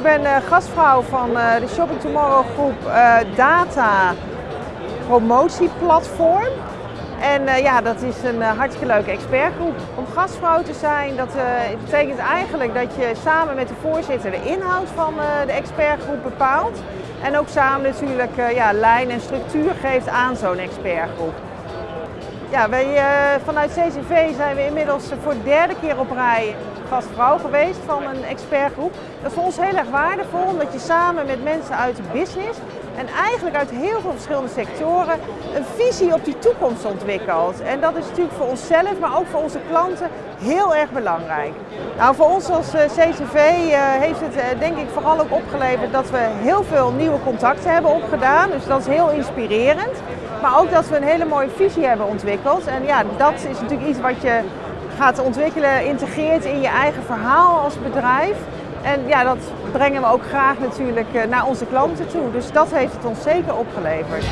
ik ben uh, gastvrouw van uh, de Shopping Tomorrow groep uh, Data Promotieplatform. En ja, dat is een hartstikke leuke expertgroep. Om gastvrouw te zijn, dat betekent eigenlijk dat je samen met de voorzitter de inhoud van de expertgroep bepaalt. En ook samen natuurlijk ja, lijn en structuur geeft aan zo'n expertgroep. Ja, wij, uh, vanuit CCV zijn we inmiddels voor de derde keer op rij gastvrouw geweest van een expertgroep. Dat is voor ons heel erg waardevol, omdat je samen met mensen uit de business en eigenlijk uit heel veel verschillende sectoren een visie op die toekomst ontwikkelt. En dat is natuurlijk voor onszelf, maar ook voor onze klanten heel erg belangrijk. Nou, voor ons als eh, CCV eh, heeft het denk ik vooral ook opgeleverd dat we heel veel nieuwe contacten hebben opgedaan. Dus dat is heel inspirerend. Maar ook dat we een hele mooie visie hebben ontwikkeld. En ja, dat is natuurlijk iets wat je gaat ontwikkelen, integreert in je eigen verhaal als bedrijf. En ja, dat brengen we ook graag natuurlijk eh, naar onze klanten toe. Dus dat heeft het ons zeker opgeleverd.